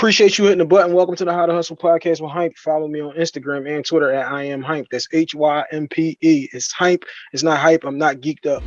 Appreciate you hitting the button. Welcome to the How to Hustle podcast with Hympe. Follow me on Instagram and Twitter at I am Hympe. That's H Y M P E. It's Hympe. It's not hype. I'm not geeked up.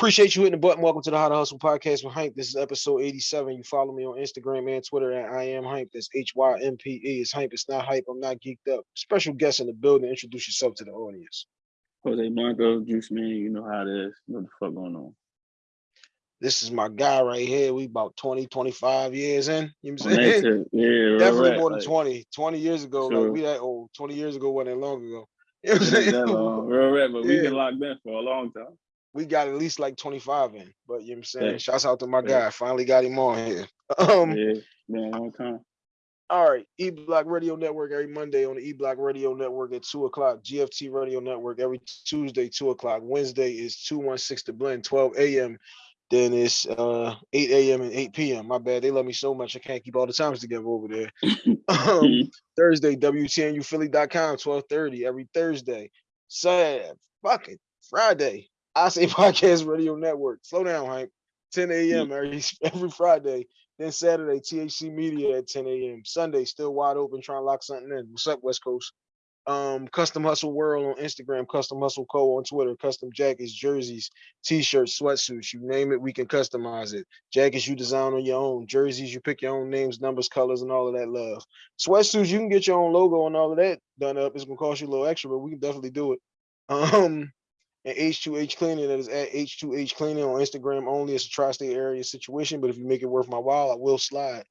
Appreciate you hitting the button. Welcome to the How to Hustle podcast with Hympe. This is episode 87. You follow me on Instagram and Twitter at I am Hympe. That's H Y M P E. It's Hympe. It's not hype. I'm not geeked up. Special guest in the building. Introduce yourself to the audience. Jose Blanco, Juice Man. You know how it is. What the fuck going on? This is my guy right here. We about 20, 25 years in. You know what I'm saying? Tip, yeah, Definitely right, more than like, 20. 20 years ago. Sure. Like we that old. 20 years ago wasn't that long ago. You know what I'm saying? that long, real rap, but we Yeah. been locked in for a long time. We got at least like 25 in. But you know what I'm saying? Yeah. Shouts out to my Yeah. guy. Finally got him on here. Um yeah, a long time. All right, E Block Radio Network every Monday on the E Block Radio Network at two o'clock. GFT Radio Network every Tuesday two o'clock. Wednesday is two one six to blend twelve a.m. Then it's uh eight a.m. and eight p.m. My bad, they love me so much I can't keep all the times together over there. um, Thursday WTNUphilly.com twelve thirty every Thursday. Sad fucking Friday. I say Podcast Radio Network. Slow down, hype. 10 a.m. every every Friday. Then Saturday, THC Media at 10 a.m. Sunday, still wide open, trying to lock something in. What's up, West Coast? Um, Custom Hustle World on Instagram, Custom Hustle Co. on Twitter, custom jackets, jerseys, t-shirts, sweatsuits, you name it, we can customize it. Jackets you design on your own, jerseys, you pick your own names, numbers, colors, and all of that love. Sweatsuits, you can get your own logo and all of that done up. It's gonna cost you a little extra, but we can definitely do it. Um, and H2H Cleaning, that is at H2H Cleaning on Instagram only. It's a tri-state area situation, but if you make it worth my while, I will slide.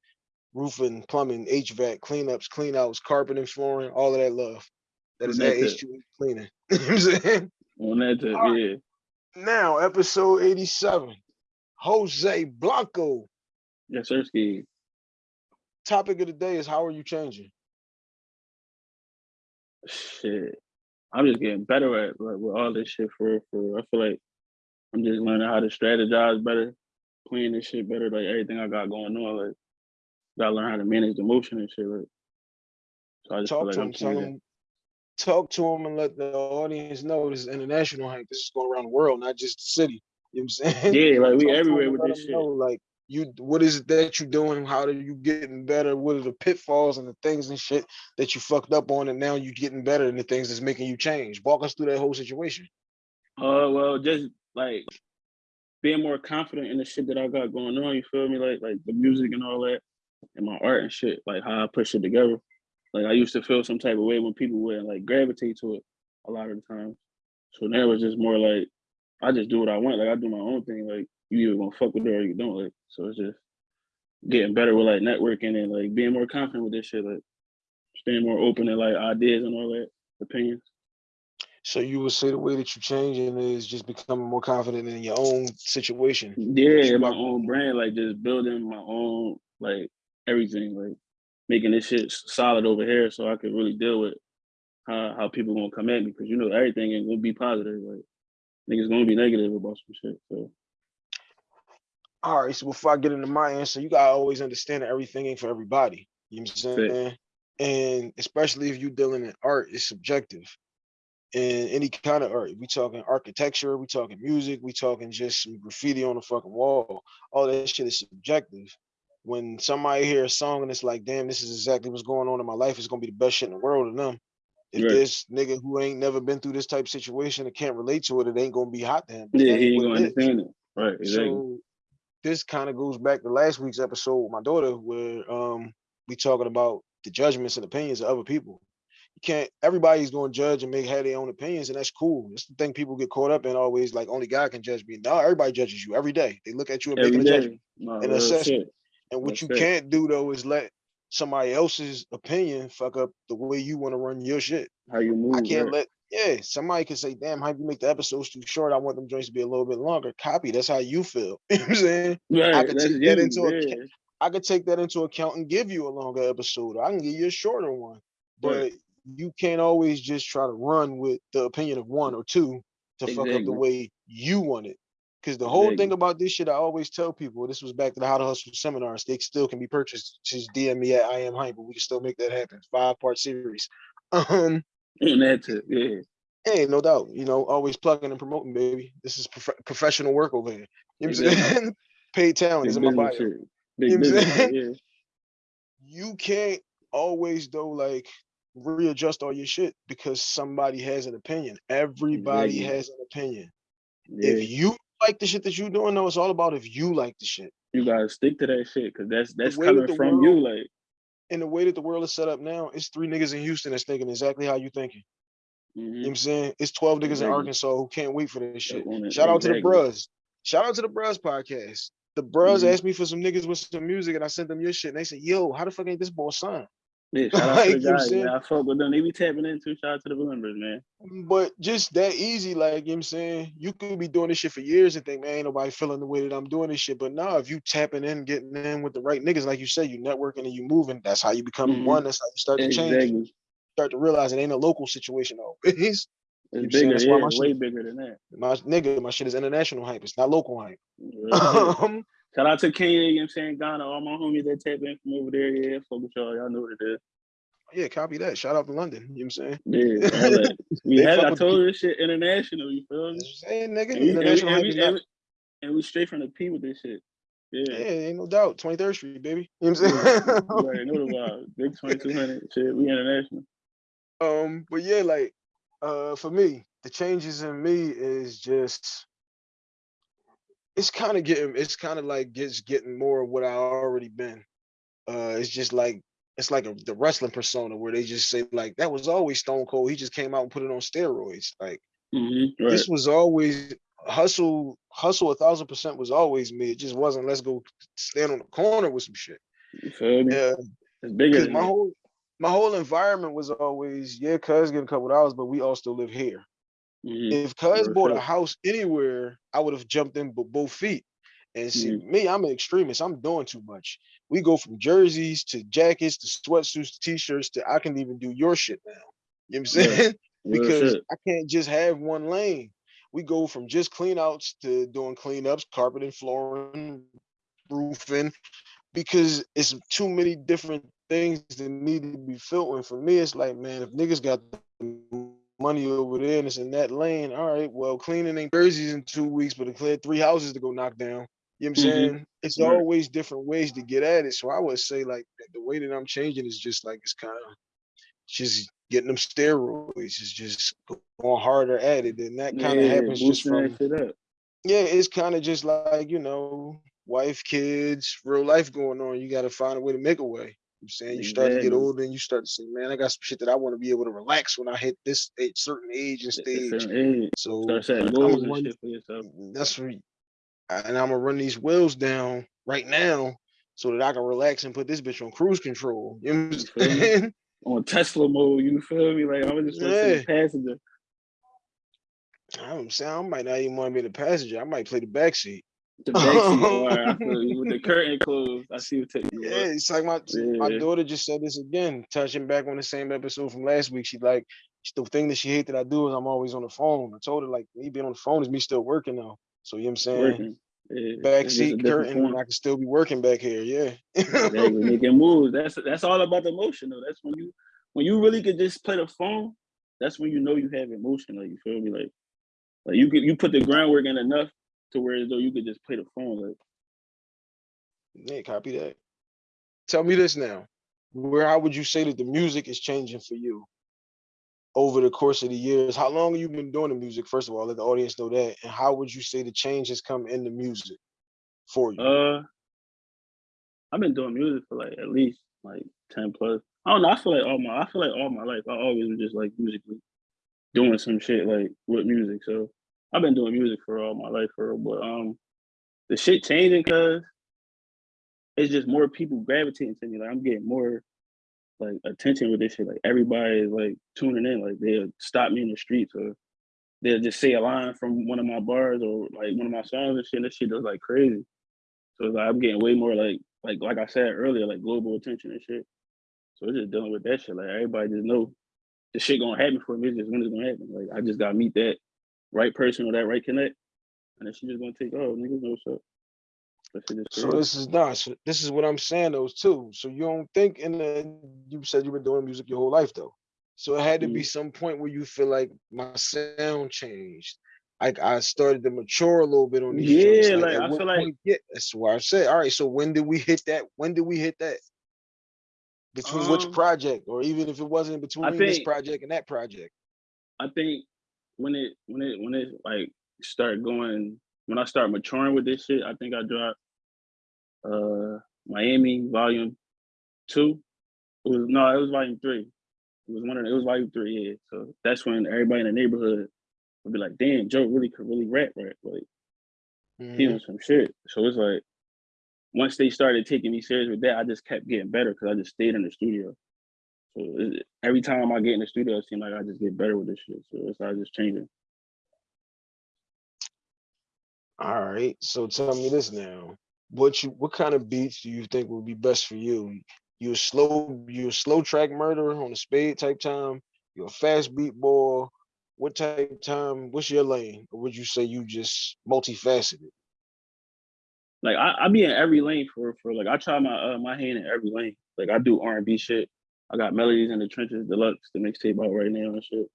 Roofing, plumbing, HVAC, cleanups, cleanouts, carpeting, flooring, all of that love. That is at That's it. H2H Cleaning. you know what I'm saying? On that tip, All yeah. Now, episode 87. Jose Blanco. Yes, sir, ski. Topic of the day is how are you changing? Shit. I'm just getting better at like with all this shit for for. I feel like I'm just learning how to strategize better, playing this shit better, like everything I got going on. Like gotta learn how to manage the motion and shit. Like so I just Talk feel like to I'm him, tell him, talk to him and let the audience know this is international hype. This is going around the world, not just the city. You know what I'm saying? Yeah, like we Talk everywhere with this shit. know, like you, what is it that you're doing? How are you getting better? What are the pitfalls and the things and shit that you fucked up on, and now you're getting better and the things that's making you change? Walk us through that whole situation. Uh, well, just like being more confident in the shit that I got going on. You feel me? Like like the music and all that, and my art and shit. Like how I put shit together. Like I used to feel some type of way when people would like gravitate to it a lot of the time. So now it's just more like I just do what I want. Like I do my own thing. Like you either gonna fuck with it or you don't. Like so it's just getting better with like networking and like being more confident with this shit. Like staying more open to like ideas and all that opinions. So you would say the way that you're changing is just becoming more confident in your own situation. Yeah, my own brand, like just building my own like everything, like making this shit solid over here, so I could really deal with how how people gonna come at me because you know everything ain't gonna be positive. Like niggas gonna be negative about some shit. So All right, so before I get into my answer, you gotta always understand that everything ain't for everybody. You know what I'm saying? And especially if you're dealing in art, it's subjective. And any kind of art, we talking architecture, we talking music, we talking just some graffiti on the fucking wall. All that shit is subjective. When somebody hear a song and it's like, damn, this is exactly what's going on in my life, it's gonna be the best shit in the world to them. If Right. this nigga who ain't never been through this type of situation and can't relate to it, it ain't gonna be hot to him. yeah, he ain't gonna understand it. Right, exactly. So this kind of goes back to last week's episode with my daughter, where um we talking about the judgments and opinions of other people. You can't. Everybody's going to judge and make have their own opinions, and that's cool. That's the thing people get caught up in. Always like only God can judge me. No, everybody judges you every day. They look at you and Every making a judgment. No, and assessment. And what That's you it. can't do though is let somebody else's opinion fuck up the way you want to run your shit. How you move, I can't right. let yeah, somebody could say, damn, how you make the episodes too short? I want them joints to be a little bit longer. Copy. That's how you feel. you know what I'm saying? I could take that you. into account. I could take that into account and give you a longer episode. I can give you a shorter one. But Right. you can't always just try to run with the opinion of one or two to fuck up the way you want it. Because the whole thing about this shit, I always tell people, this was back to the How to Hustle seminars. They still can be purchased. Just DM me at I am Hympe, but we can still make that happen. Five part series. Um, On that tip, yeah. Hey, no doubt. You know, always plugging and promoting, baby. This is prof- professional work over here. You know what I'm saying? Paid talent Big is in my bio. business shit. Big You know yeah. You can't always though like readjust all your shit because somebody has an opinion. Everybody Exactly. has an opinion. Yeah, If you like the shit that you're doing, though, it's all about if you like the shit. you gotta stick to that shit because that's that's that coming the from you. Like, And the way that the world is set up now, it's three niggas in Houston that's thinking exactly how you thinking. You know mhm. what I'm saying? It's 12 niggas in Arkansas who can't wait for this shit. Shout out to the exactly. bros. Shout out to the bros podcast. The bros Mhm. asked me for some niggas with some music and I sent them your shit. And they said, yo, how the fuck ain't this boy signed? Yeah, shout out Like, to the I'm guys. I fuck with them. They be tapping into. Shout out to the members, man. But just that easy, like you know what I'm saying, you could be doing this shit for years and think, man, ain't nobody feeling the way that I'm doing this shit. But now if you tapping in, getting in with the right niggas, like you said, you networking and you moving, that's how you become Mhm. one. That's how you start to change. Exactly. Start to realize it ain't a local situation though. It's I'm bigger, That's why yeah, my shit- way bigger than that. My nigga, my shit is international hype. It's not local hype. Real shit. Um, Shout out to Kenya, you know what I'm saying? Ghana, all my homies that tap in from over there. Yeah, fuck with y'all. Y'all know what it is. yeah, copy that. Shout out to London. You know what I'm saying? Yeah. We had, I told you this shit international, you feel me? What I'm saying, nigga. And we, and we, International and we, and we, and we straight from the P with this shit. Yeah, Yeah. ain't no doubt. 23rd Street, baby. You know what I'm saying? you already know the vibe. Big 2200 shit. We international. Um, but yeah, like uh for me, the changes in me is just it's kind of getting it's kind of like gets getting more of what I already been. Uh it's just like it's like a, the wrestling persona where they just say like that was always Stone Cold. He just came out and put it on steroids. Like Mm-hmm. Right. this was always hustle, hustle a thousand percent was always me. It just wasn't let's go stand on the corner with some shit. You feel me? Yeah. It's bigger my whole my whole environment was always, yeah, cuz getting a couple dollars, but we all still live here. Mhm. If cuz bought a house anywhere, I would have jumped in with both feet. And see, Mhm. me, I'm an extremist. I'm doing too much. We go from jerseys to jackets to sweatsuits to t-shirts to I can even do your shit now. You know what I'm saying? Real because. I can't just have one lane. We go from just clean outs to doing cleanups, carpeting, flooring, roofing, because it's too many different things that need to be filled. And for me, it's like, man, if niggas got the money over there and it's in that lane, all right, well, cleaning ain't jerseys in two weeks, but it cleared three houses to go knock down. You know what I'm Mhm. saying? It's Right. always different ways to get at it. So I would say like the way that I'm changing is just like it's kind of just getting them steroids. It's just going harder at it. And that kind of Yeah, happens just from up. yeah, it's kind of just like, you know, wife, kids, real life going on. You gotta find a way to make a way. You know I'm saying you start to get older and you start to say, Man, I got some shit that I want to be able to relax when I hit this a certain age and stage. age. So Start setting goals and shit for yourself. that's what, and I'm gonna run these wheels down right now so that I can relax and put this bitch on cruise control. You know what I'm saying? On Tesla mode, you feel me? Like I'm just Yeah. the passenger. I'm saying I might not even want to be the passenger. I might play the back seat. The backseat. all right, I feel you. With the curtain closed. I see what taking Yeah, it's like my my daughter just said this again, touching back on the same episode from last week. She like the thing that she hate that I do is I'm always on the phone. I told her like me being on the phone is me still working now. So you know what I'm saying? Yeah. Back It's just a seat different curtain. I can still be working back here. Yeah. Exactly. Making moves. That's that's all about the emotion though. That's when you when you really could just play the phone, that's when you know you have emotion. Like you feel me? Like like you could you put the groundwork in enough to where though you could just play the phone. Like yeah, copy that. Tell me this now. Where how would you say that the music is changing for you over the course of the years? How long have you been doing the music? First of all, let the audience know that. And how would you say the change has come in the music for you? uh I've been doing music for like at least like 10 plus. I don't know. I feel like all my I feel like all my life I always was just like musically doing some shit like with music. So I've been doing music for all my life for. But um the shit changing cause it's just more people gravitating to me. Like I'm getting more like attention with this shit. Like everybody is like tuning in. Like they'll stop me in the streets or they'll just say a line from one of my bars or like one of my songs and shit. That shit does like crazy. So like I'm getting way more like like like I said earlier, like global attention and shit. So it's just dealing with that shit. Like everybody just know the shit gonna happen for me. It's just when it's gonna happen. Like I just gotta meet that right person or that right connect, and then she just gonna take off. Niggas know what's up. That shit is So this is not. So this is what I'm saying, those too. So you don't think and then you said you've been doing music your whole life though. So it had to be Mhm. some point where you feel like my sound changed. Like I started to mature a little bit on these. Yeah, Like, like, I feel like-? Yeah, that's why I said. All right, so when did we hit that? When did we hit that? Between which Um, project, or even if it wasn't between this project and that project? I think when it when it when it like start going when I start maturing with this shit, I think I dropped uh Miami volume two. It was no, it was volume three. It was one of the, it was volume three, yeah. So that's when everybody in the neighborhood would be like, damn, Joe really could really rap, right? Like he was some shit. So it's like once they started taking me serious with that, I just kept getting better because I just stayed in the studio. So it, every time I get in the studio, it seems like I just get better with this shit. So it's I just changing. All right. So tell me this now. What you what kind of beats do you think would be best for you? You a slow you a slow track murder on a spade type time? You a fast beat boy? What type time? What's your lane? Or would you say you just multifaceted? Like I, I be in every lane for for like I try my uh, my hand in every lane. Like I do R and B shit. I got melodies in the trenches, deluxe, the mixtape out right now and shit.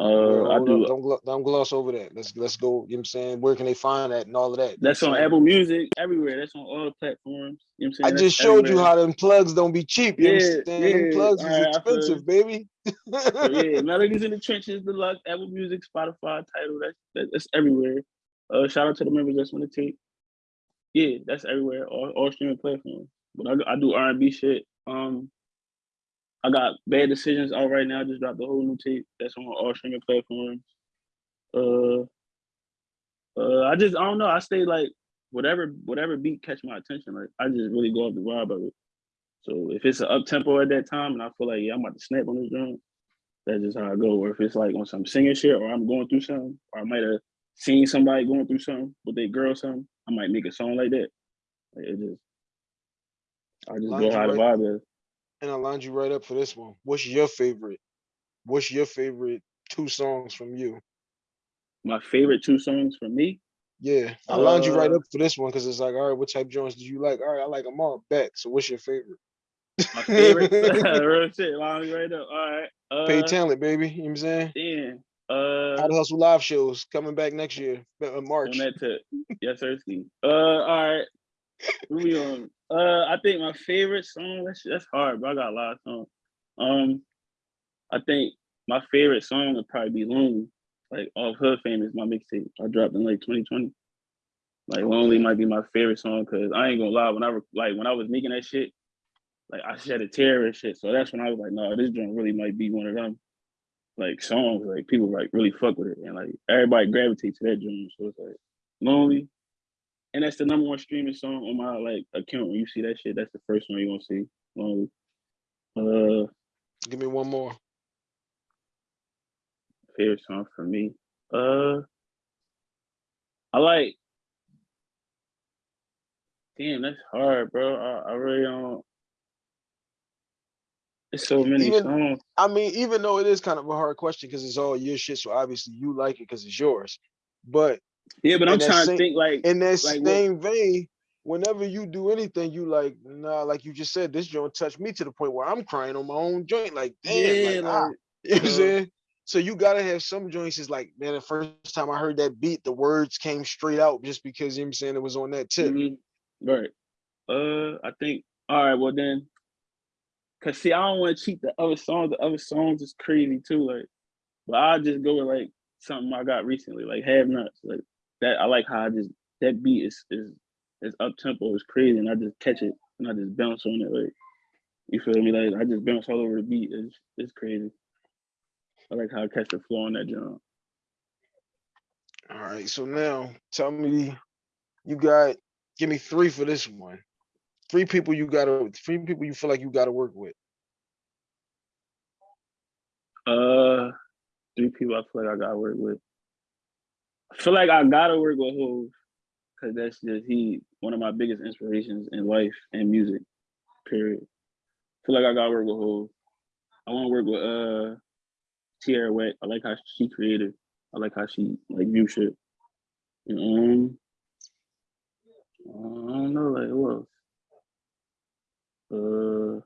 Uh, I do. don't don't gloss over that. Let's let's go. You know what I'm saying? Where can they find that and all of that? That's on? Apple Music, everywhere. That's on all the platforms. You know what I I'm saying? I just showed you how them plugs don't be cheap. You know what Yeah, I'm saying? Them yeah, plugs is alright, I feel expensive, baby. So yeah, Melodies in the Trenches, Deluxe, Apple Music, Spotify, Tidal, that's that, that's everywhere. Uh shout out to the members that's on the tape. Yeah, that's everywhere, all, all streaming platforms. But I, I do R and B shit. Um I got Bad Decisions out right now, just dropped the whole new tape. That's on all streaming platforms. Uh uh I just I don't know, I stay like whatever whatever beat catch my attention. Like I just really go off the vibe of it. So if it's an up tempo at that time and I feel like yeah, I'm about to snap on this drum, that's just how I go. Or if it's like on some singing shit, or I'm going through something, or I might have seen somebody going through something with their girl, something, I might make a song like that. Like it just, I just go how the vibe is. And I lined you right up for this one. What's your favorite? What's your favorite two songs from you? My favorite two songs from me. Yeah, I lined you right Uh, up for this one because it's like, all right, what type joints do you like? All right, I like them all. Bet. So what's your favorite? My favorite, real shit. Line me right up. All right. Uh, Pay talent, baby. You know what I'm saying? damn. Uh, How to hustle live shows coming back next year, uh, on March. that tip. Yes, sir. Uh, all right. Moving on. Uh, I think my favorite song. That's that's hard, but I got a lot of songs. Um, I think my favorite song would probably be "Lonely." Like off Hood Famous, my mixtape. I dropped in like 2020. Like "Lonely" might be my favorite song because I ain't gonna lie. When I like when I was making that shit, like I shed a tear and shit. So that's when I was like, no, this joint really might be one of them like songs. Like people like really fuck with it, and like everybody gravitates to that joint. So it's like "Lonely." And that's the number one streaming song on my like account. When you see that shit, that's the first one you gonna see. Lonely. Uh, Give me one more. favorite song for me. Uh, I like. Damn, that's hard, bro. I, I really don't. It's so many Even- songs. I mean, even though it is kind of a hard question because it's all your shit, so obviously you like it because it's yours. But Yeah, but I'm trying same- to think like in that Like what- same vein, whenever you do anything, you like, nah, like you just said, this joint touched me to the point where I'm crying on my own joint. Like, damn, yeah, like, ah, you know what I'm uh, saying? So you gotta have some joints. Is like, man, the first time I heard that beat, the words came straight out just because you know what I'm saying it was on that tip. mhm, right. Uh, I think. All right. Well then, cause see, I don't want to cheat the other songs. The other songs is crazy too. Like, but I just go with like something I got recently, like Have Nuts. Like that. I like how I just that beat is is is up tempo. It's crazy, and I just catch it and I just bounce on it. Like, you feel me? Like I just bounce all over the beat. It's it's crazy. I like how I catch the flow on that jump. All right, so now tell me, you got give me three for this one. Three people you gotta, three people you feel like you gotta work with. Uh, three people I feel like I gotta work with. I feel like I gotta work with Hov, cause that's just he one of my biggest inspirations in life and music. Period. feel like I gotta work with Hov. I want to work with uh Tierra Whack. I like how she created. I like how she like view shit. And, um, I don't know like who else. Uh,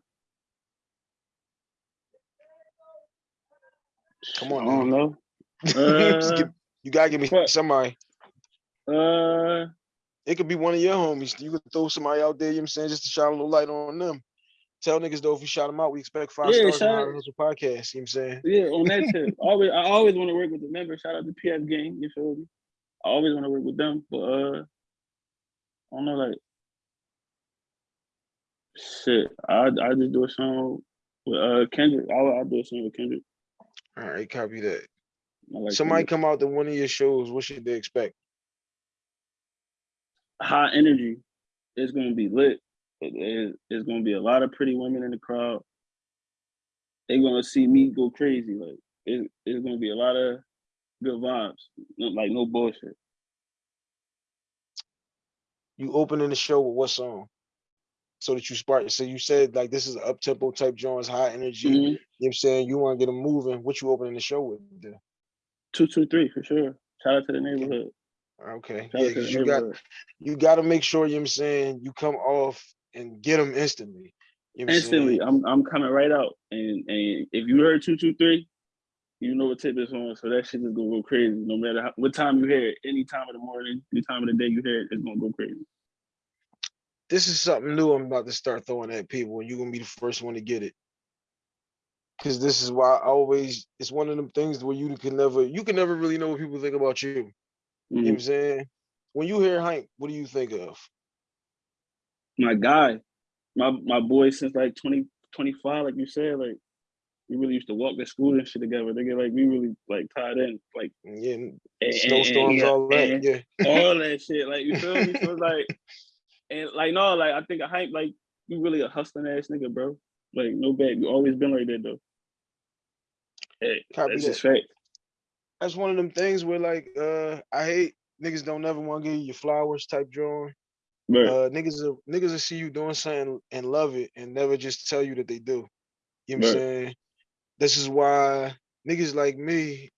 Come I on, don't now. know. Uh, you gotta give me what? somebody. uh, It could be one of your homies. You could throw somebody out there, you know what I'm saying, just to shine a little light on them. Tell niggas though, if we shout them out, we expect five Yeah, stars on shout How out- Hustle podcast. You know what I'm saying? yeah, on that tip, always I always want to work with the members. Shout out to PF Gang, you feel me? I always want to work with them, but uh, I don't know, like shit. I I just do a song with uh Kendrick. I I do a song with Kendrick. All right, copy that. Like Somebody come out to one of your shows, what should they expect? high energy. It's gonna be lit. It- it- It's gonna be a lot of pretty women in the crowd. They're gonna see me go crazy. Like it, it's gonna be a lot of good vibes. Like no bullshit. You opening the show with what song? So that you spark. So you said like this is up tempo type joints, high energy. Mm-hmm. You know what I'm saying? You want to get them moving. What you opening the show with? then? Two two three for sure. Shout out to the neighborhood. Okay. Yeah, you got you got to make sure you know what I'm saying you come off and get them instantly. You know I'm? Instantly, I'm I'm coming right out. And and if you heard two two three, you know what tip is on. So that shit is gonna go crazy. No matter how, what time you hear it, any time of the morning, any time of the day you hear it, it's gonna go crazy. This is something new I'm about to start throwing at people, and you're gonna be the first one to get it. Cause this is why I always it's one of them things where you can never you can never really know what people think about you. You know what Mhm. I'm saying? When you hear hype, what do you think of? my guy, my my boy since like 20, 25, like you said, like we really used to walk to school and shit together. They get like we really like tied in, like Yeah, and- snowstorms, and- all that. and Yeah. all that shit. Like you feel me? So it's like, and like no, like I think a hype, like you really a hustling ass nigga, bro. Like no bad, you always been like that though. Hey, Copy that's that. just fact. That's one of them things where like uh I hate niggas don't never want to give you your flowers type drawing. But Uh niggas will, niggas will see you doing something and love it and never just tell you that they do. You know what I'm saying? This is why niggas like me,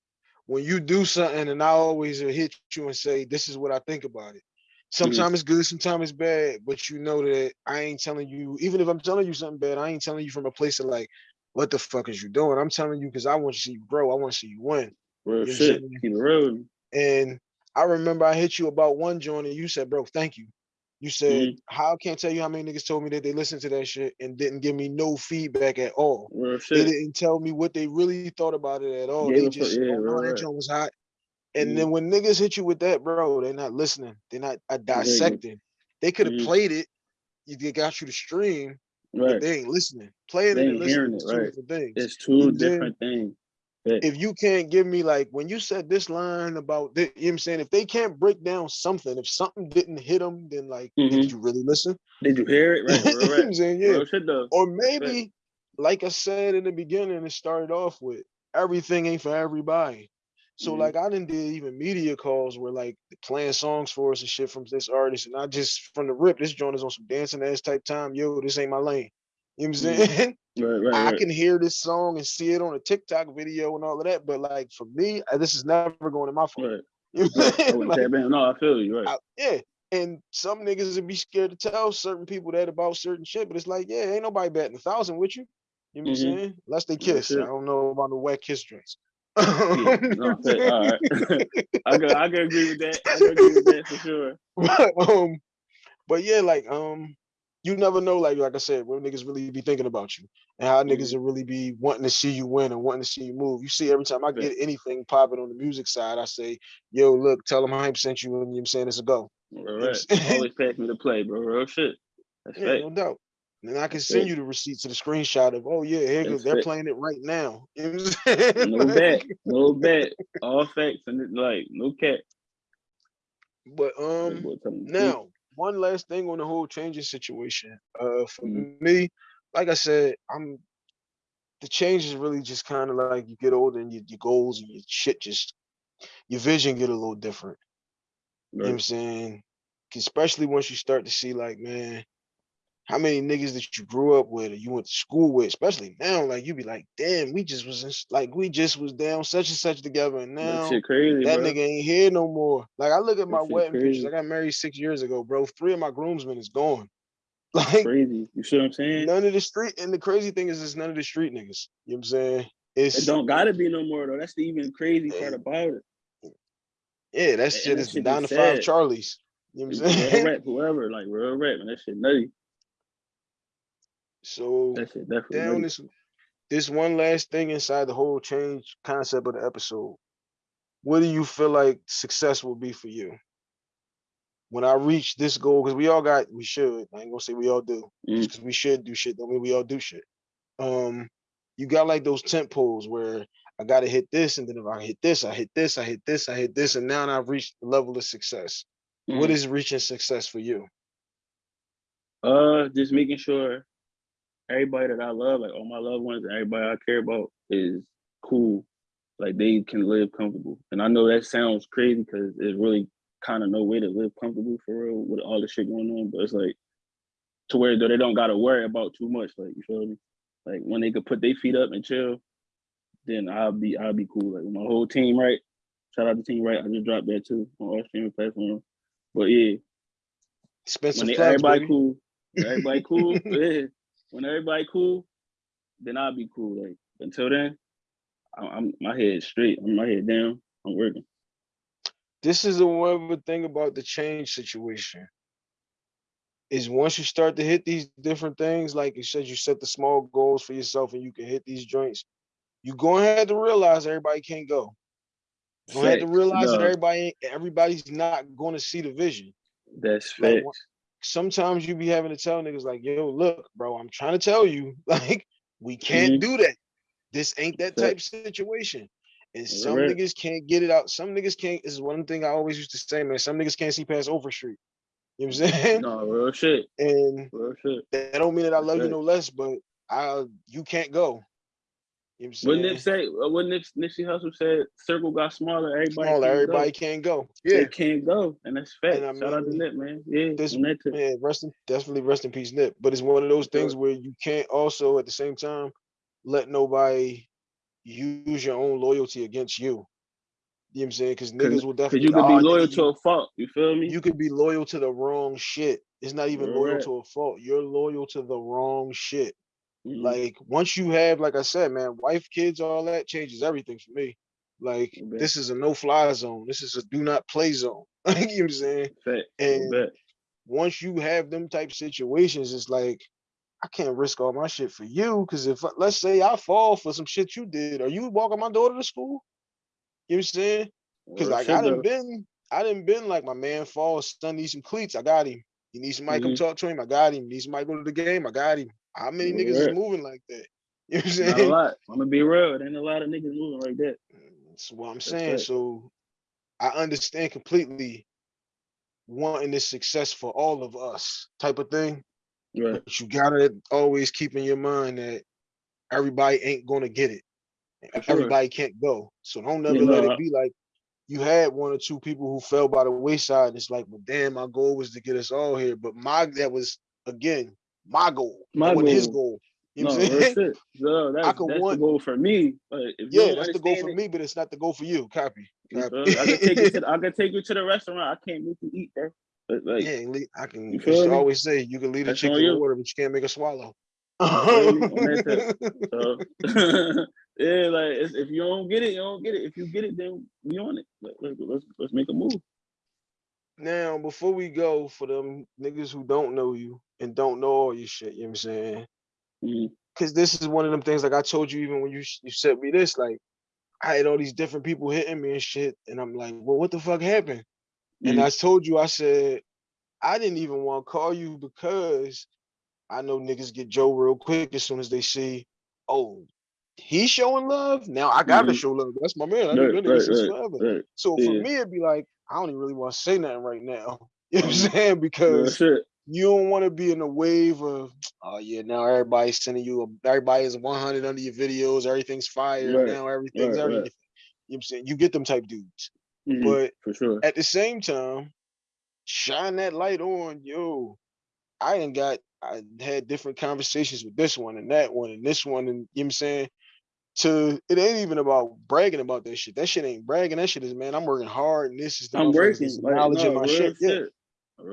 when you do something and I always hit you and say, this is what I think about it. Sometimes it's good, sometimes it's bad, but you know that I ain't telling you, even if I'm telling you something bad, I ain't telling you from a place of like, what the fuck is you doing? I'm telling you because I want to see you grow. I want to see you win. real You know what I'm shit. Keep it real. And I remember I hit you about one joint and you said, bro, thank you. You said, mm-hmm. how I can't tell you how many niggas told me that they listened to that shit and didn't give me no feedback at all. Real They shit. didn't tell me what they really thought about it at all. Gave They just, yeah, oh right, that joint was hot. And Mhm. then when niggas hit you with that, bro, they're not listening. They're not uh, dissecting. They could have Mhm. played it. if They got you to stream, but they ain't listening. Playing They it and listening it, right. different things. It's two I'm different things. But if you can't give me like when you said this line about thi- you know what I'm saying, if they can't break down something, if something didn't hit them, then like Mhm. did you really listen? did you hear it? Right, You right, I'm right. saying? Yeah. Though. Or maybe, like I said in the beginning, it started off with everything ain't for everybody. So Mhm. like I didn't did even media calls where like playing songs for us and shit from this artist, and I just from the rip, this joint is on some dancing ass type time. Yo, this ain't my lane. You know what I'm Mhm. saying? Right, right, I right. can hear this song and see it on a TikTok video and all of that, but like for me, uh, this is never going in my phone. You know Right. I saying? wouldn't Like. No, I feel you. Right. I- yeah. And some niggas would be scared to tell certain people that about certain shit, but it's like, yeah, ain't nobody betting a thousand with you. You know what I'm Mhm. saying? Unless they kiss. I don't know about the wet kiss drinks. Yeah. No. All right. I can I can agree with that. I can agree with that for sure. but, um, but yeah, like um, you never know, like like I said, what niggas really be thinking about you and how niggas will really be wanting to see you win and wanting to see you move. You see, every time I get anything popping on the music side, I say, yo, look, tell them hype sent you and you know I'm saying it's a go. Right, know what I'm right. Always pass me to play, bro. Real shit. That's Yeah, no doubt. And I can send you the receipt to the screenshot of, oh yeah, here goes, they're playing it right now. You know what I'm saying? No Like, bet. No bet. All facts and like no cat. But um, boy telling the truth. now one last thing on the whole changing situation. Uh, for Mhm. me, like I said, I'm the change is really just kind of like you get older and your, your goals and your shit just your vision get a little different. You know what I'm saying? Especially once you start to see like, man, how many niggas that you grew up with or you went to school with, especially now, like you'd be like, damn, we just was in, like we just was down such and such together, and That now shit crazy, that nigga ain't here no more. Like I look at my That wedding pictures. I got married six years ago, bro. Three of my groomsmen is gone. Like Crazy. You see what I'm saying? none of the street, and the crazy thing is, it's none of the street niggas. You know what I'm saying? It don't gotta be no more though. That's the even crazy part about it. yeah, that shit that is the shit be nine to five. Charlies. You know what I'm saying? rap, whoever, like real rap, man. That shit nutty. So definitely down this this one last thing inside the whole change concept of the episode. What do you feel like success will be for you? When I reach this goal, because we all got, we should. I ain't gonna say we all do. Mm. Just because we should do shit, don't mean we all do shit. Um, you got like those tent poles where I gotta hit this, and then if I hit this, I hit this, I hit this, I hit this, and now I've reached the level of success. What Mhm. is reaching success for you? Uh, just making sure everybody that I love, like all my loved ones, everybody I care about, is cool. Like they can live comfortable. And I know that sounds crazy because there's really kind of no way to live comfortable for real with all the shit going on. But it's like to where though they don't gotta worry about too much. Like you feel me? Like when they could put their feet up and chill, then I'll be I'll be cool. Like my whole team, right? Shout out to team, right? I just dropped that too on all streaming platforms. But yeah, Expensive when they, everybody baby. cool, everybody cool, yeah. When everybody cool, then I'll be cool. Like until then, I'm, I'm my head straight. I'm my head down. I'm working. this is the one thing about the change situation is once you start to hit these different things, like you said, you set the small goals for yourself and you can hit these joints. You're going to have to realize everybody can't go. You're gonna have to realize that everybody everybody's not going to see the vision. That's Like, one- Sometimes you be having to tell niggas like, yo, look, bro, I'm trying to tell you, like, we can't Mhm. do that. This ain't that type situation. And some right. niggas can't get it out. Some niggas can't. This is one thing I always used to say, man. Some niggas can't see past Overstreet. You know what I'm saying? No, real shit. And Real shit. that don't mean that I love you no less, but I you can't go. You know what I'm Nip say? uh, What Nip, Nipsey Hussle said? Circle got smaller. Everybody Smaller, can't everybody go. can't go. They Yeah, can't go, and that's fact. And I Shout out to mean, Nip, man. Yeah, this man, rest in definitely rest in peace, Nip. But it's one of those things where you can't also at the same time let nobody use your own loyalty against you. You know what I'm saying? Because niggas will definitely you could "Oh, be loyal to a fault. You feel me? you could be loyal to the wrong shit. It's not even loyal to a fault. You're loyal to the wrong shit. Mhm. Like once you have, like I said, man, wife, kids, all that changes everything for me. Like this is a no fly zone. This is a do not play zone. you know what I'm saying? You And bet. once you have them type situations, it's like I can't risk all my shit for you. Cause if let's say I fall for some shit you did, are you walking my daughter to school? You know what I'm saying? Cause like I didn't been, I done been like my man falls, son needs some cleats. I got him. He needs somebody come Mhm. talk to him. I got him. Needs somebody go to the game. I got him. How many niggas is moving like that? You know what I'm Not a lot. I'm gonna be real. There ain't a lot of niggas moving like that. That's what I'm That's saying. right. So I understand completely wanting this success for all of us type of thing. Right. But you gotta always keep in your mind that everybody ain't gonna get it. Sure. Everybody can't go. So don't never Yeah, let it be like you had one or two people who fell by the wayside. And it's like, well, damn, my goal was to get us all here. But my that was again my goal. My wasn't his goal. goal. You no, know what I'm real saying? shit. That's, could that's want- the goal for me. But if Yeah, that's the goal for understand me, but it's not the goal for you. Copy. it, you Copy. I can take you to the, I can take you to the restaurant. I can't make you eat, there. But like, yeah, I can. You I feel always say you can lead a chicken you. water, but you can't make her swallow. feel me? On that so yeah, like if you don't get it, you don't get it. If you get it, then we on it. Like, let's let's make a move. Now, before we go, for them niggas who don't know you and don't know all your shit, you know what I'm saying? Because this is one of them things, like I told you, even when you you sent me this, like I had all these different people hitting me and shit, and I'm like, well, what the fuck happened? And Mhm. I told you, I said, I didn't even want to call you because I know niggas get Joe real quick as soon as they see, oh, he's showing love. Now I gotta Mhm. show love. That's my man. I knew Right, that nigga right, since right, forever. right. So for me, it'd be like, I don't even really want to say nothing right now. You know what I'm Mhm. saying? Because. You don't want to be in a wave of, oh yeah, now everybody's sending you, a, everybody is 100 under your videos, everything's fire, Right, now everything's right, everything. right. You know what I'm saying? You get them type dudes. Mhm. But For sure. at the same time, shine that light on, yo. I ain't got I had different conversations with this one and that one and this one, and you know what I'm saying? To it ain't even about bragging about that shit. That shit ain't bragging. That shit is man, I'm working hard and this is the I'm working. Like, acknowledging no, my real shit. Yeah.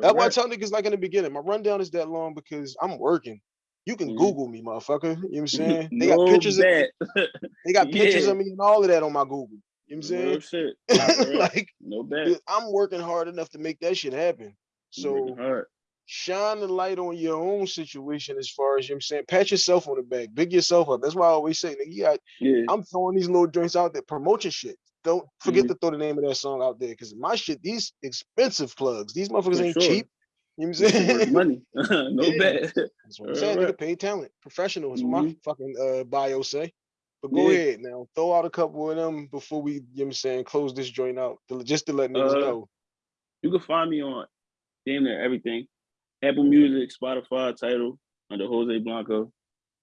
That's why I tell niggas like in the beginning, my rundown is that long because I'm working. You can Mhm. Google me, motherfucker. You know what I'm saying? They got No pictures of bet. they got pictures Yeah. of me and all of that on my Google. You know what I'm saying? shit. Like no bet. I'm working hard enough to make that shit happen. So shine the light on your own situation as far as you know what I'm saying. Pat yourself on the back, big yourself up. That's why I always say, nigga, Yeah. I'm throwing these little joints out there, promote your shit. Don't forget Mhm. to throw the name of that song out there because my shit, these expensive plugs, these motherfuckers For ain't sure. cheap. You know what I'm saying? money. no Yeah. bet. That's what I'm saying. Alright. Nigga, paid talent, professional is what my Mhm. fucking uh, bio say. But go Yeah. ahead now, throw out a couple of them before we, you know what I'm saying, close this joint out, just to let niggas Uh, know. You can find me on damn near everything. Apple Music, Spotify, Tidal under Jose Blanco.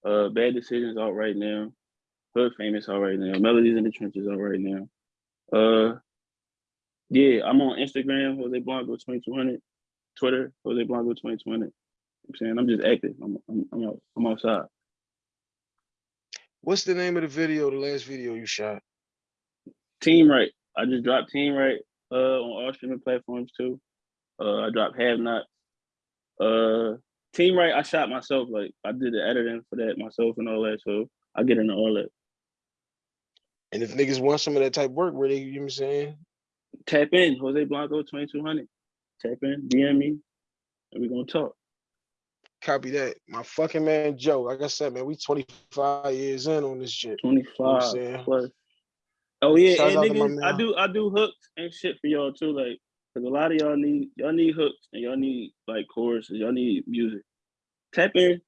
Uh, Bad Decisions out right now. Hood Famous out right now. Melodies in the Trenches out right now. Uh, yeah, I'm on Instagram, Jose Blanco 2200. Twitter, Jose Blanco 2020. I'm saying I'm just active. I'm I'm I'm, out, I'm outside. What's the name of the video, the last video you shot? Team Right. I just dropped Team Right uh on all streaming platforms too. Uh I dropped Have Not. Uh Team Right, I shot myself. Like I did the editing for that myself and all that. So I get into all that. And if niggas want some of that type work, where they, you know what I'm saying? Tap in, Jose Blanco 2200. Tap in, DM me, and we're gonna talk. Copy that. My fucking man Joe. Like I said, man, we 25 years in on this shit. 25 saying? plus. Oh yeah, Shouts and out to my niggas, I do I do hooks and shit for y'all too, like because a lot of y'all need y'all need hooks and y'all need like choruses, y'all need music. Tap in.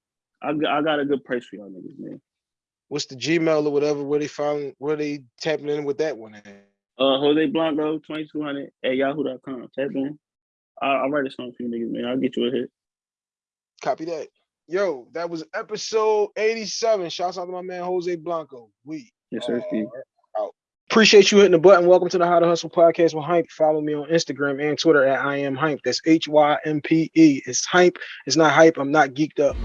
I got, I got a good price for y'all niggas, man. What's the Gmail or whatever? Where they found? Where they tapping in with that one? At? Uh, Jose Blanco 2200 at yahoo.com. Tap in. I'll, I'll write a song for you niggas, man. I'll get you a hit. Copy that. Yo, that was episode 87. Shouts out to my man Jose Blanco. We Yes, sir, Steve. out. Appreciate you hitting the button. Welcome to the How to Hustle podcast with Hympe. Follow me on Instagram and Twitter at I am Hympe. That's H Y M P E. It's Hympe. It's not hype. I'm not geeked up.